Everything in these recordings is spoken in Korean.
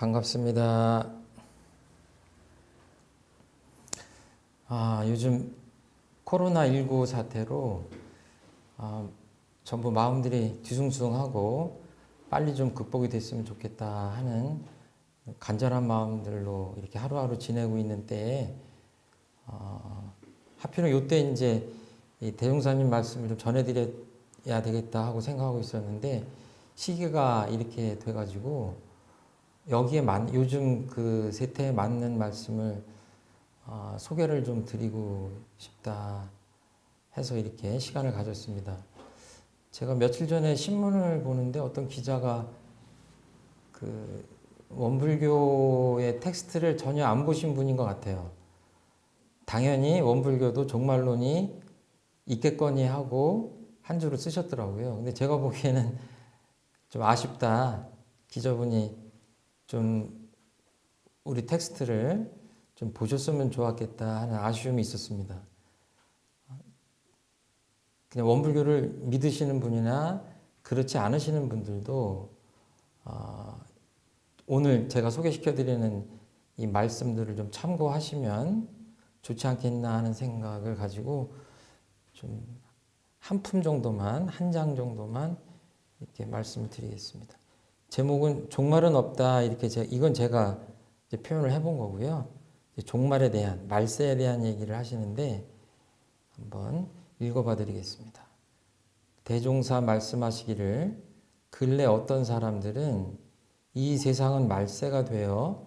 반갑습니다. 아, 요즘 코로나19 사태로 아, 전부 마음들이 뒤숭숭하고 빨리 좀 극복이 됐으면 좋겠다 하는 간절한 마음들로 이렇게 하루하루 지내고 있는 때에 어, 하필은 요때 이제 이 대종사님 말씀을 좀 전해드려야 되겠다 하고 생각하고 있었는데 시기가 이렇게 돼가지고 여기에 맞, 요즘 그 세태에 맞는 말씀을 어, 소개를 좀 드리고 싶다 해서 이렇게 시간을 가졌습니다. 제가 며칠 전에 신문을 보는데 어떤 기자가 그 원불교의 텍스트를 전혀 안 보신 분인 것 같아요. 당연히 원불교도 종말론이 있겠거니 하고 한 줄을 쓰셨더라고요. 근데 제가 보기에는 좀 아쉽다. 기자분이 좀 우리 텍스트를 좀 보셨으면 좋았겠다 하는 아쉬움이 있었습니다. 그냥 원불교를 믿으시는 분이나 그렇지 않으시는 분들도 어, 오늘 제가 소개시켜드리는 이 말씀들을 좀 참고하시면 좋지 않겠나 하는 생각을 가지고 좀 한 품 정도만 한 장 정도만 이렇게 말씀을 드리겠습니다. 제목은 종말은 없다 이렇게 제가 이건 제가 표현을 해본 거고요. 종말에 대한 말세에 대한 얘기를 하시는데 한번 읽어봐 드리겠습니다. 대종사 말씀하시기를 근래 어떤 사람들은 이 세상은 말세가 되어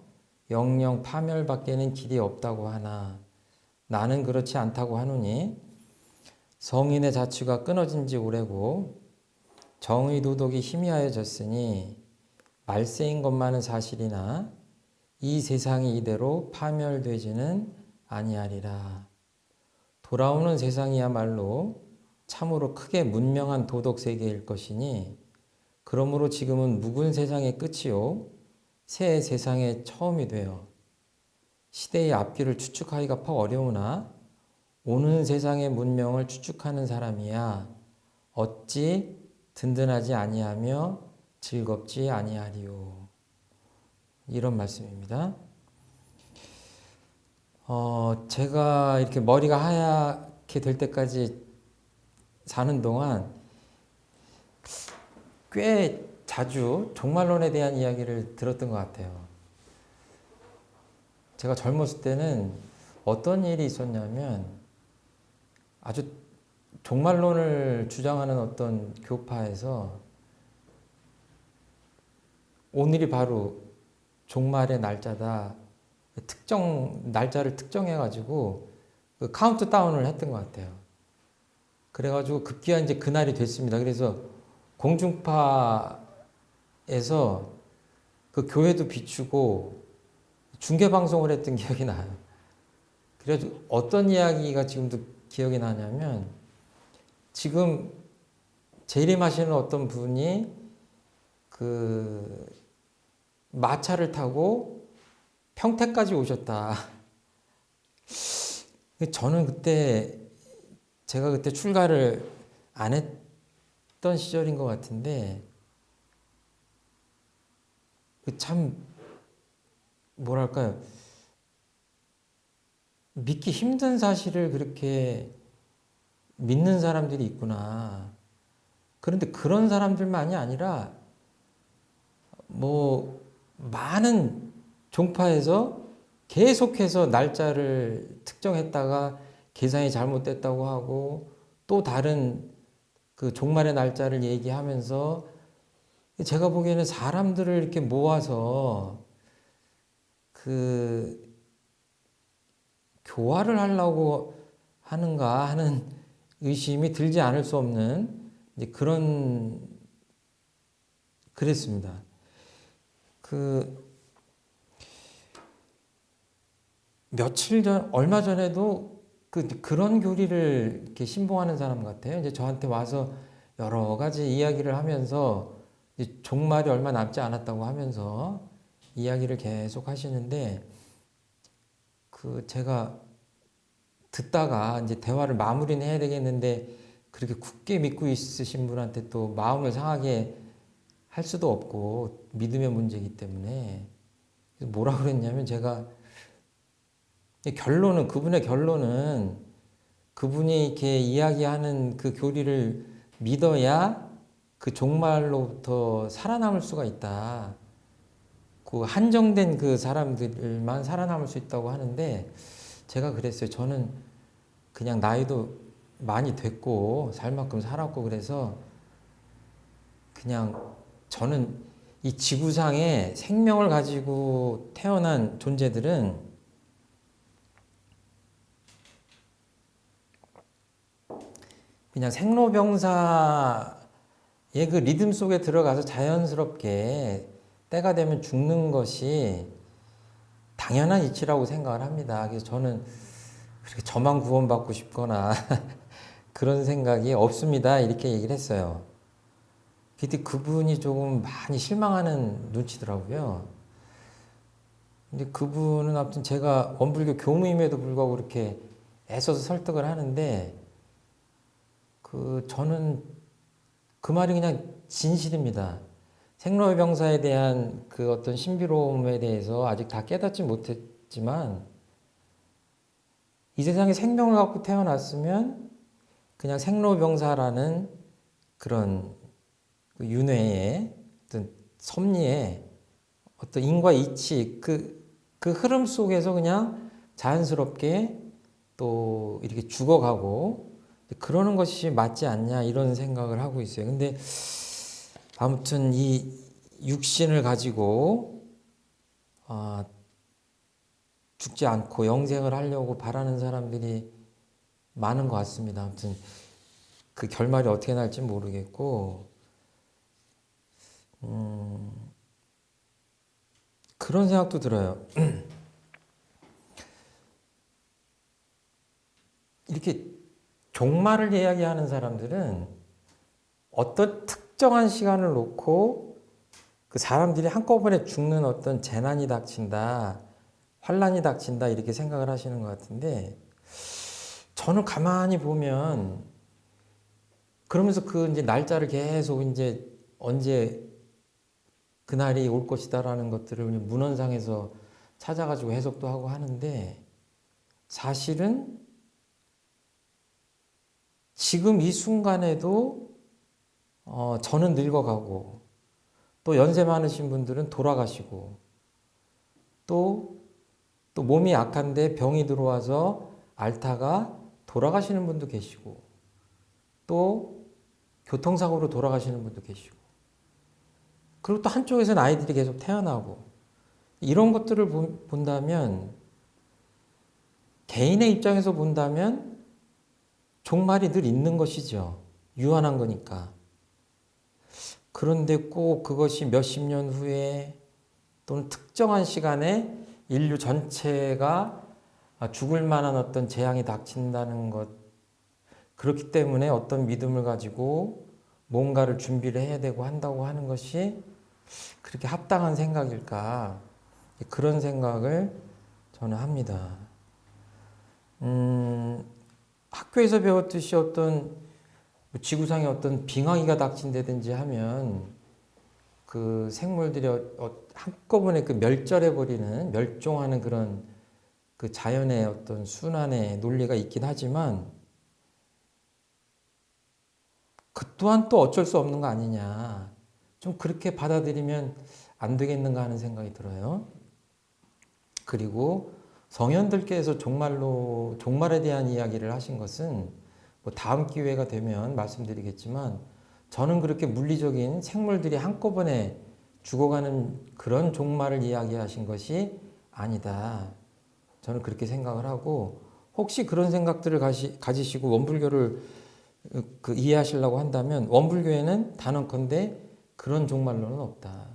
영영 파멸밖에는 길이 없다고 하나 나는 그렇지 않다고 하노니 성인의 자취가 끊어진 지 오래고 정의 도덕이 희미하여졌으니 말세인 것만은 사실이나 이 세상이 이대로 파멸되지는 아니하리라. 돌아오는 세상이야말로 참으로 크게 문명한 도덕 세계일 것이니 그러므로 지금은 묵은 세상의 끝이요 새 세상의 처음이 되어 시대의 앞길을 추측하기가 퍽 어려우나 오는 세상의 문명을 추측하는 사람이야 어찌 든든하지 아니하며 즐겁지 아니하리요. 이런 말씀입니다. 어, 제가 이렇게 머리가 하얗게 될 때까지 사는 동안 꽤 자주 종말론에 대한 이야기를 들었던 것 같아요. 제가 젊었을 때는 어떤 일이 있었냐면 아주 종말론을 주장하는 어떤 교파에서 오늘이 바로 종말의 날짜다. 특정 날짜를 특정해 가지고 그 카운트 다운을 했던 것 같아요. 그래 가지고 급기야 이제 그날이 됐습니다. 그래서 공중파에서 그 교회도 비추고 중계 방송을 했던 기억이 나요. 그래서 어떤 이야기가 지금도 기억이 나냐면 지금 재림하시는 어떤 분이 그 마차를 타고 평택까지 오셨다. 저는 그때 제가 그때 출가를 안 했던 시절인 것 같은데 그참 뭐랄까요 믿기 힘든 사실을 그렇게 믿는 사람들이 있구나. 그런데 그런 사람들만이 아니라 뭐 많은 종파에서 계속해서 날짜를 특정했다가 계산이 잘못됐다고 하고 또 다른 그 종말의 날짜를 얘기하면서 제가 보기에는 사람들을 이렇게 모아서 그 교화를 하려고 하는가 하는 의심이 들지 않을 수 없는 그런 그랬습니다. 그 며칠 전 얼마 전에도 그 그런 교리를 이렇게 신봉하는 사람 같아요. 이제 저한테 와서 여러 가지 이야기를 하면서 종말이 얼마 남지 않았다고 하면서 이야기를 계속 하시는데 그 제가 듣다가 이제 대화를 마무리는 해야 되겠는데 그렇게 굳게 믿고 있으신 분한테 또 마음을 상하게 할 수도 없고 믿음의 문제이기 때문에 뭐라 그랬냐면 제가 결론은 그분의 결론은 그분이 이렇게 이야기하는 그 교리를 믿어야 그 종말로부터 살아남을 수가 있다. 그 한정된 그 사람들만 살아남을 수 있다고 하는데 제가 그랬어요. 저는 그냥 나이도 많이 됐고 살 만큼 살았고 그래서 그냥 저는 이 지구상에 생명을 가지고 태어난 존재들은 그냥 생로병사의 그 리듬 속에 들어가서 자연스럽게 때가 되면 죽는 것이 당연한 이치라고 생각을 합니다. 그래서 저는 그렇게 저만 구원받고 싶거나 그런 생각이 없습니다. 이렇게 얘기를 했어요. 그때 그분이 조금 많이 실망하는 눈치더라고요. 근데 그분은 아무튼 제가 원불교 교무임에도 불구하고 그렇게 애써서 설득을 하는데 그 저는 그 말이 그냥 진실입니다. 생로병사에 대한 그 어떤 신비로움에 대해서 아직 다 깨닫지 못했지만 이 세상에 생명을 갖고 태어났으면 그냥 생로병사라는 그런 그 윤회의 어떤 섭리의 어떤 인과 이치 그, 그 흐름 속에서 그냥 자연스럽게 또 이렇게 죽어가고 그러는 것이 맞지 않냐 이런 생각을 하고 있어요. 근데 아무튼 이 육신을 가지고 아, 죽지 않고 영생을 하려고 바라는 사람들이 많은 것 같습니다. 아무튼 그 결말이 어떻게 날지 모르겠고 음, 그런 생각도 들어요. 이렇게 종말을 이야기하는 사람들은 어떤 특정한 시간을 놓고 그 사람들이 한꺼번에 죽는 어떤 재난이 닥친다, 환란이 닥친다 이렇게 생각을 하시는 것 같은데 저는 가만히 보면 그러면서 그 이제 날짜를 계속 이제 언제 그날이 올 것이다라는 것들을 문헌상에서 찾아가지고 해석도 하고 하는데 사실은 지금 이 순간에도 어, 저는 늙어가고 또 연세 많으신 분들은 돌아가시고 또, 또 몸이 약한데 병이 들어와서 앓다가 돌아가시는 분도 계시고 또 교통사고로 돌아가시는 분도 계시고 그리고 또 한쪽에서는 아이들이 계속 태어나고 이런 것들을 본다면 개인의 입장에서 본다면 종말이 늘 있는 것이죠. 유한한 거니까. 그런데 꼭 그것이 몇십 년 후에 또는 특정한 시간에 인류 전체가 죽을 만한 어떤 재앙이 닥친다는 것. 그렇기 때문에 어떤 믿음을 가지고 뭔가를 준비를 해야 되고 한다고 하는 것이 그렇게 합당한 생각일까. 그런 생각을 저는 합니다. 음, 학교에서 배웠듯이 어떤 지구상에 어떤 빙하기가 닥친다든지 하면 그 생물들이 어, 어, 한꺼번에 그 멸절해 버리는 멸종하는 그런 그 자연의 어떤 순환의 논리가 있긴 하지만 그 또한 또 어쩔 수 없는 거 아니냐 좀 그렇게 받아들이면 안 되겠는가 하는 생각이 들어요. 그리고 성현들께서 종말로 종말에 대한 이야기를 하신 것은 뭐 다음 기회가 되면 말씀드리겠지만 저는 그렇게 물리적인 생물들이 한꺼번에 죽어가는 그런 종말을 이야기하신 것이 아니다. 저는 그렇게 생각을 하고 혹시 그런 생각들을 가시, 가지시고 원불교를 그 이해하시려고 한다면 원불교에는 단언컨대 그런 종말론은 없다.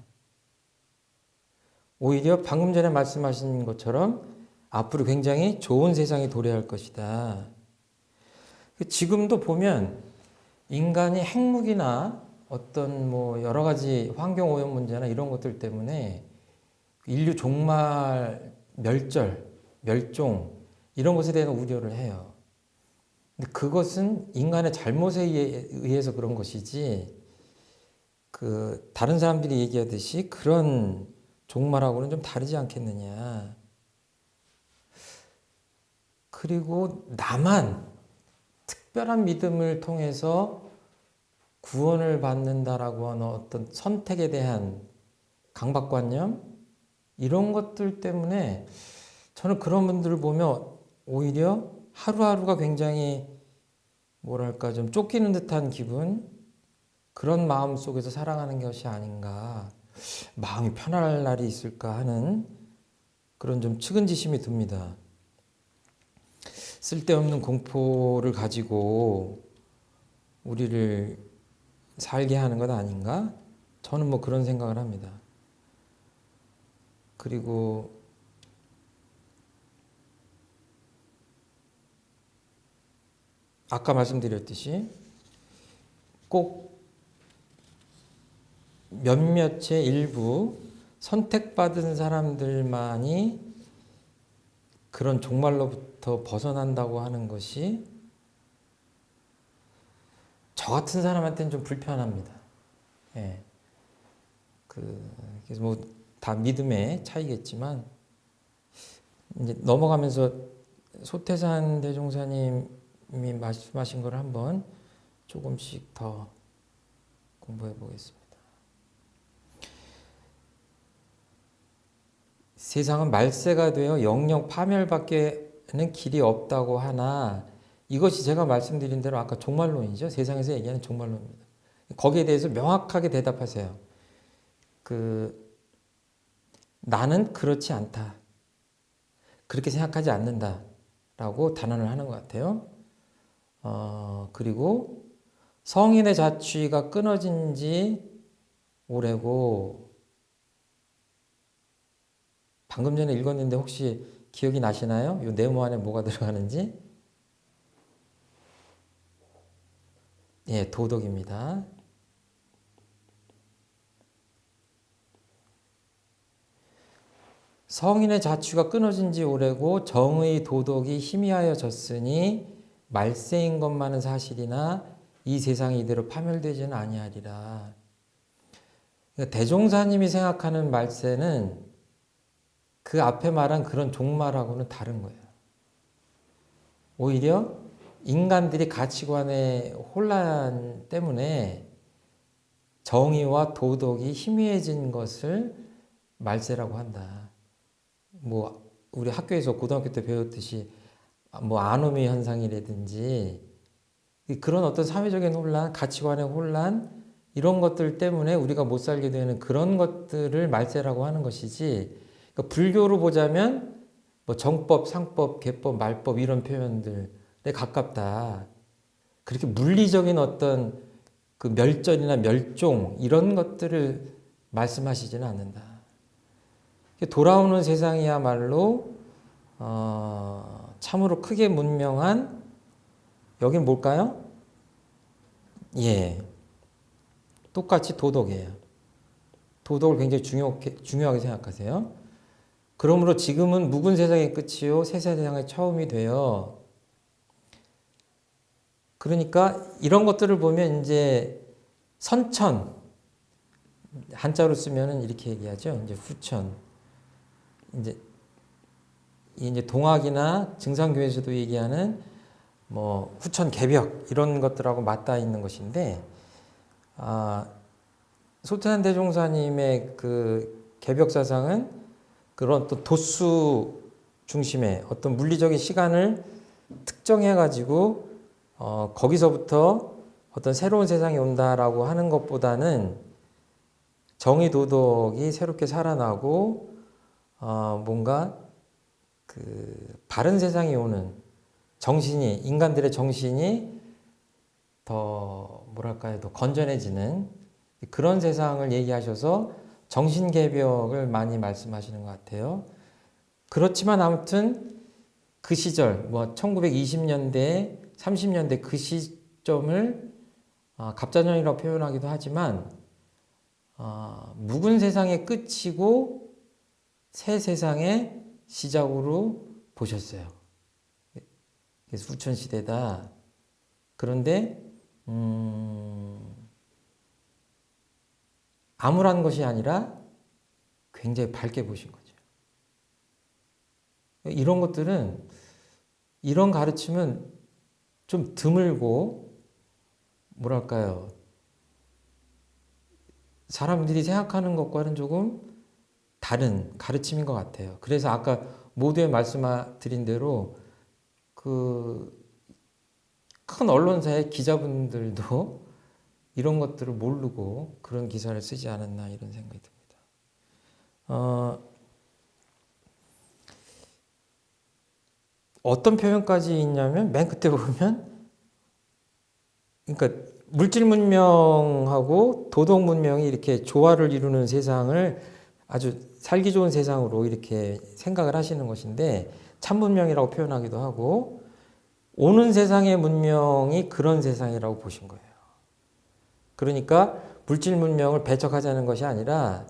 오히려 방금 전에 말씀하신 것처럼 앞으로 굉장히 좋은 세상이 도래할 것이다. 지금도 보면 인간이 핵무기나 어떤 뭐 여러 가지 환경 오염 문제나 이런 것들 때문에 인류 종말, 멸절, 멸종 이런 것에 대한 우려를 해요. 근데 그것은 인간의 잘못에 의해서 그런 것이지 그 다른 사람들이 얘기하듯이 그런 종말하고는 좀 다르지 않겠느냐. 그리고 나만 특별한 믿음을 통해서 구원을 받는다라고 하는 어떤 선택에 대한 강박관념 이런 것들 때문에 저는 그런 분들을 보면 오히려 하루하루가 굉장히 뭐랄까 좀 쫓기는 듯한 기분 그런 마음 속에서 살아가는 것이 아닌가 마음이 편안할 날이 있을까 하는 그런 좀 측은지심이 듭니다. 쓸데없는 공포를 가지고 우리를 살게 하는 것 아닌가? 저는 뭐 그런 생각을 합니다. 그리고 아까 말씀드렸듯이 꼭 몇몇의 일부 선택받은 사람들만이 그런 종말로부터 벗어난다고 하는 것이 저 같은 사람한테는 좀 불편합니다. 예. 그, 그래서 뭐 다 믿음의 차이겠지만, 이제 넘어가면서 소태산 대종사님이 말씀하신 걸 한번 조금씩 더 공부해 보겠습니다. 세상은 말세가 되어 영영 파멸밖에는 길이 없다고 하나 이것이 제가 말씀드린 대로 아까 종말론이죠. 세상에서 얘기하는 종말론입니다. 거기에 대해서 명확하게 대답하세요. 그 나는 그렇지 않다. 그렇게 생각하지 않는다. 라고 단언을 하는 것 같아요. 어, 그리고 성인의 자취가 끊어진 지 오래고 방금 전에 읽었는데 혹시 기억이 나시나요? 이 네모 안에 뭐가 들어가는지? 예, 도덕입니다. 성인의 자취가 끊어진 지 오래고 정의 도덕이 희미하여졌으니 말세인 것만은 사실이나 이 세상이 이대로 파멸되지는 아니하리라. 그러니까 대종사님이 생각하는 말세는 그 앞에 말한 그런 종말하고는 다른 거예요. 오히려 인간들이 가치관의 혼란 때문에 정의와 도덕이 희미해진 것을 말세라고 한다. 뭐 우리 학교에서 고등학교 때 배웠듯이 뭐 아노미 현상이라든지 그런 어떤 사회적인 혼란, 가치관의 혼란 이런 것들 때문에 우리가 못 살게 되는 그런 것들을 말세라고 하는 것이지 그러니까 불교로 보자면 뭐 정법, 상법, 개법, 말법 이런 표현들에 가깝다. 그렇게 물리적인 어떤 그 멸전이나 멸종 이런 것들을 말씀하시지는 않는다. 돌아오는 세상이야말로 어, 참으로 크게 문명한 여긴 뭘까요? 예, 똑같이 도덕이에요. 도덕을 굉장히 중요, 중요하게 생각하세요. 그러므로 지금은 묵은 세상의 끝이요 새 세상의 처음이 되어 그러니까 이런 것들을 보면 이제 선천 한자로 쓰면은 이렇게 얘기하죠. 이제 후천 이제 이제 동학이나 증상교에서도 얘기하는 뭐 후천 개벽 이런 것들하고 맞닿아 있는 것인데 아, 소태산 대종사님의 그 개벽 사상은 그런 또 도수 중심의 어떤 물리적인 시간을 특정해 가지고 어, 거기서부터 어떤 새로운 세상이 온다라고 하는 것보다는 정의 도덕이 새롭게 살아나고 어, 뭔가 그 바른 세상이 오는 정신이 인간들의 정신이 더 뭐랄까요 더 건전해지는 그런 세상을 얘기하셔서 정신개벽을 많이 말씀하시는 것 같아요. 그렇지만 아무튼 그 시절 뭐 1920년대 30년대 그 시점을 어, 갑자년이라고 표현하기도 하지만 어, 묵은 세상의 끝이고 새 세상의 시작으로 보셨어요. 그래서 후천 시대다. 그런데 음, 암울한 것이 아니라 굉장히 밝게 보신 거죠. 이런 것들은 이런 가르침은 좀 드물고 뭐랄까요 사람들이 생각하는 것과는 조금 다른 가르침인 것 같아요. 그래서 아까 모두에 말씀드린 대로 그 큰 언론사의 기자분들도 이런 것들을 모르고 그런 기사를 쓰지 않았나 이런 생각이 듭니다. 어, 어떤 표현까지 있냐면 맨 끝에 보면 그러니까 물질 문명하고 도덕 문명이 이렇게 조화를 이루는 세상을 아주 살기 좋은 세상으로 이렇게 생각을 하시는 것인데 참 문명이라고 표현하기도 하고 오는 세상의 문명이 그런 세상이라고 보신 거예요. 그러니까 물질 문명을 배척하자는 것이 아니라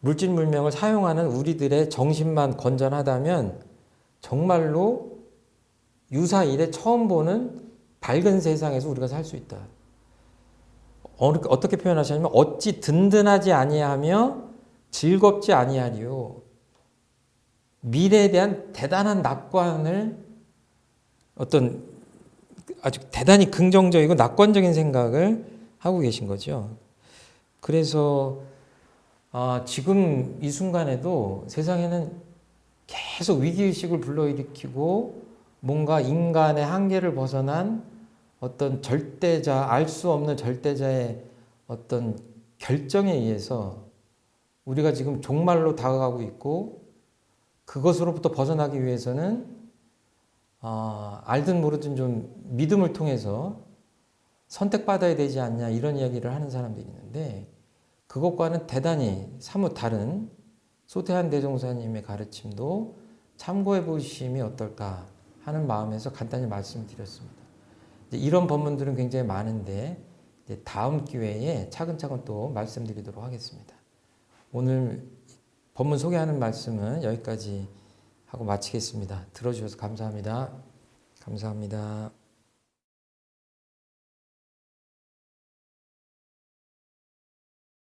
물질 문명을 사용하는 우리들의 정신만 건전하다면 정말로 유사 일에 처음 보는 밝은 세상에서 우리가 살 수 있다. 어떻게 표현하셨냐면 어찌 든든하지 아니하며 즐겁지 아니하리요. 미래에 대한 대단한 낙관을 어떤 아주 대단히 긍정적이고 낙관적인 생각을 하고 계신 거죠. 그래서 아, 지금 이 순간에도 세상에는 계속 위기의식을 불러일으키고 뭔가 인간의 한계를 벗어난 어떤 절대자, 알 수 없는 절대자의 어떤 결정에 의해서 우리가 지금 종말로 다가가고 있고 그것으로부터 벗어나기 위해서는 아, 알든 모르든 좀 믿음을 통해서 선택받아야 되지 않냐 이런 이야기를 하는 사람들이 있는데 그것과는 대단히 사뭇 다른 소태한 대종사님의 가르침도 참고해 보심이 어떨까 하는 마음에서 간단히 말씀을 드렸습니다. 이제 이런 법문들은 굉장히 많은데 다음 기회에 차근차근 또 말씀드리도록 하겠습니다. 오늘 법문 소개하는 말씀은 여기까지 하고 마치겠습니다. 들어주셔서 감사합니다. 감사합니다.